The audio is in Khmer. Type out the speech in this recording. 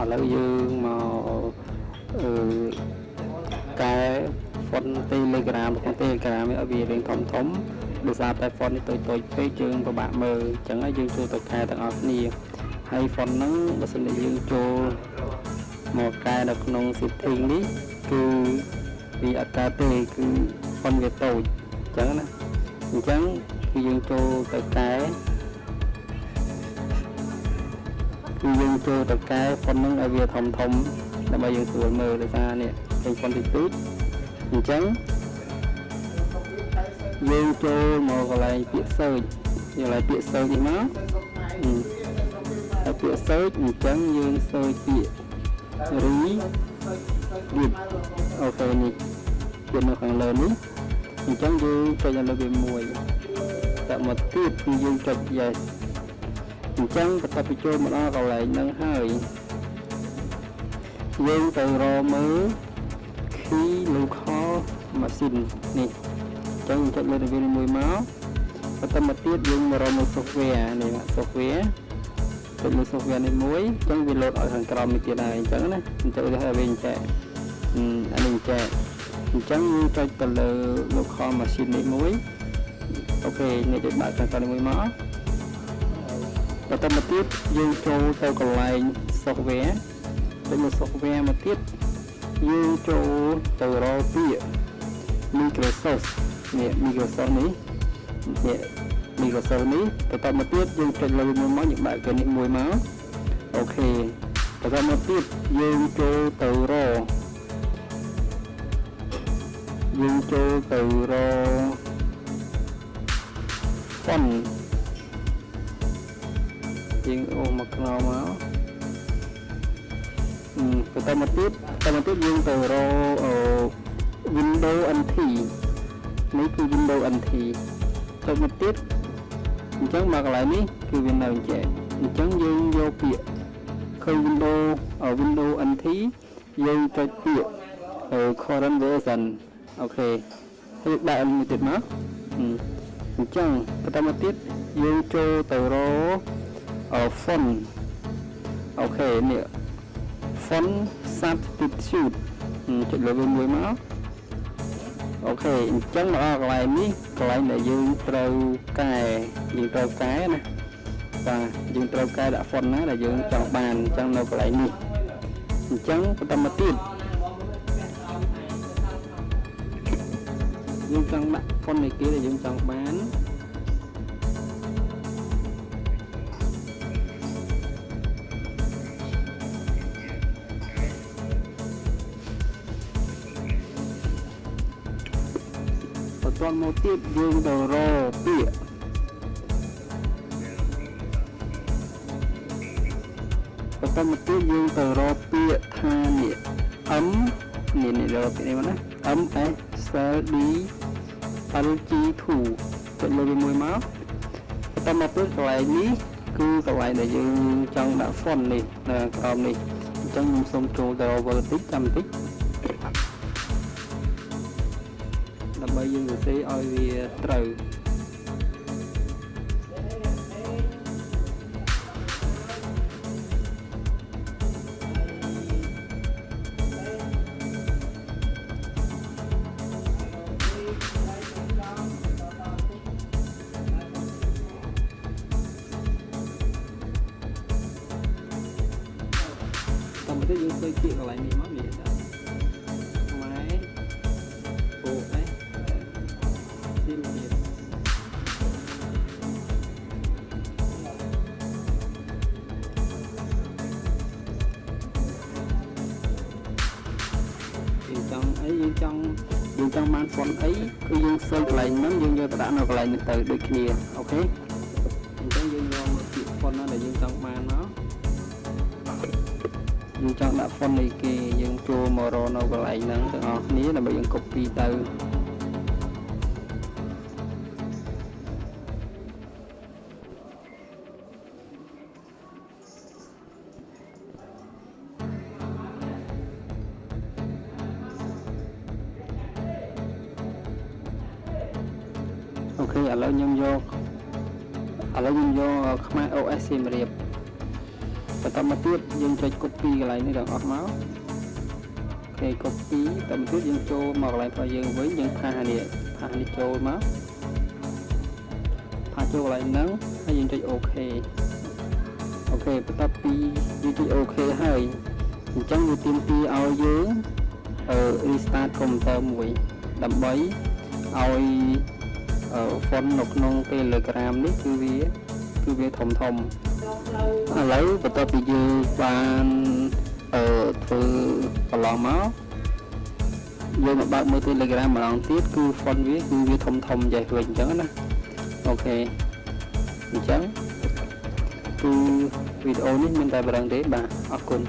ឥឡូវយើងមកអឺកែ font Telegram របស់ Telegram ឲ្យវារៀងធំធំដោយសារតែ font នេះតូចតូចពេកយើងពិបាកមើលអញ្ចឹងហើយយើងចូលទៅកែទាំងអស់គ្នាហើយ font ហ្នឹងបើសិនជាយើងចូលមកកែនៅក្នុង setting នេះគឺវាអត់កើតទេគឺ font វាតូចអញ្ចឹងណាអញ្ចឹងគឺយើងចូលទៅកែ គឺយើងចូលទៅកែ font ហ្នឹងឲ្យវាធំធំដើម្បីយើងស្រួលមើលដោយសារនេះឃើញ font តិចតួចអញ្ចឹងយើងចូលមកកន្លែងពាក្យ search កន្លែងពាក្យ search នេះមកហើយពាក្យ search អញ្ចឹងយើង search ពាក្យ re វាអូខេនេះវានៅខាងលើនេះអញ្ចឹងយើងចុចនៅលើវាមួយតែមកទៀតគឺយើងចុច yes អ ញ្ចឹងបន្ទាប់ពីចូលមកដល់កន្លែងហ្នឹងហើយយើងទៅរកមើល key local machine នេះអញ្ចឹងចុចលើវាមួយមកបន្តមកទៀតយើងមករកមើល software នេះ software ចុចលើ software នេះមួយអញ្ចឹងវាលោតឲ្យខាងក្រោមនេះទៀតហើយអញ្ចឹងណាអញ្ចឹងវាឲ្យវិញចែកអានេះចែកអញ្ចឹងយើងចុចទៅលើ local machine នេះមួយអូខេនេះចុចបើកខាងក្រោមនេះមួយមក បន្តមកទៀតយើងចូលទៅកន្លែង software ទៅលើ software មកទៀតយើងចូលទៅរកពាក្យ Microsoft នេះ Microsoft នេះនេះ Microsoft នេះបន្តមកទៀតយើងចុចលើមួយមកយើងបើកគេនេះមួយមកអូខេបន្តមកទៀតយើងចូលទៅរកយើងចូលទៅរក font យើងអូមកខ្នងមកបន្តមកទៀតបន្តមកទៀតយើងទៅរក Windows NT នេះគឺ Windows NT ចុចមកទៀតអញ្ចឹងមកកន្លែងនេះគឺវានៅចែកអញ្ចឹងយើងយកពាក្យឃើញ Windows Windows NT យើងចុចពាក្យ current version អូខេហើយដាក់មួយទៀតមកអញ្ចឹងបន្តមកទៀតយើងចូលទៅរក font អូខេនេះ font substitute ចុចលើវាមួយមកអូខេអញ្ចឹងមកដល់កន្លែងនេះកន្លែងដែលយើងត្រូវកែយើងត្រូវកែណាបាទយើងត្រូវកែដាក់ font ណាដែលយើងចង់បានអញ្ចឹងនៅកន្លែងនេះអញ្ចឹងបន្តមកទៀតយើងចង់ដាក់ font នៃគេដែលយើងចង់បាន ទាន់មកទៀតយើងទៅរកពាក្យបន្តមកទៀតយើងទៅរកពាក្យថានេះ M នេះនេះរកពាក្យនេះមកណា M S L D L G 2ចុចលើវាមួយមកបន្តមកទៀតកន្លែងនេះគឺកន្លែងដែលយើងចង់ដាក់ font នេះនៅក្រោមនេះអញ្ចឹងខ្ញុំសូមចូលទៅរក vertic ចាំបន្តិច ដើម្បីយើងសរសេរឲ្យវាត្រូវតាមទៅយើងទៅជាកន្លែងនេះមកនេះ ចង់យើងចង់បានហ្វុនអីគឺយើងសើកន្លែងហ្នឹងយើងយកទៅដាក់នៅកន្លែងនេះទៅដូចគ្នាអូខេអញ្ចឹងយើងយកមកពាក្យហ្វុនណាដែលយើងចង់បានមកយើងចង់ដាក់ហ្វុននៃគេយើងចូលមករកនៅកន្លែងហ្នឹងទាំងអស់គ្នាដើម្បីយើង copy ទៅ ខេឥឡូវខ្ញុំយកឥឡូវខ្ញុំយកខ្មែរ OS សៀមរាបបន្តមកទៀតយើងចុច copy កន្លែងនេះទាំងអស់មកអូខេ copy តមកទៀតយើងចូលមកកន្លែងរបស់យើងវិញយើងផាសនេះផាសនេះចូលមកផាសចូលកន្លែងហ្នឹងហើយយើងចុច OK អូខេបន្ទាប់ពីយើងចុច OK ហើយអញ្ចឹងវាទាមទារឲ្យយើងអឺ restart computer មួយដើម្បីឲ្យ អឺ font នៅក្នុង Telegram នេះគឺវាគឺវាធំធំឥឡូវបន្ទាប់ពីយើងបានអឺធ្វើកន្លងមកយើងមកបើកមើល Telegram ម្ដងទៀតគឺ font វាគឺវាធំធំចេះវិញអញ្ចឹងណាអូខេអញ្ចឹងគឺវីដេអូនេះមានតែប៉ុណ្្នឹងទេបាទអរគុណ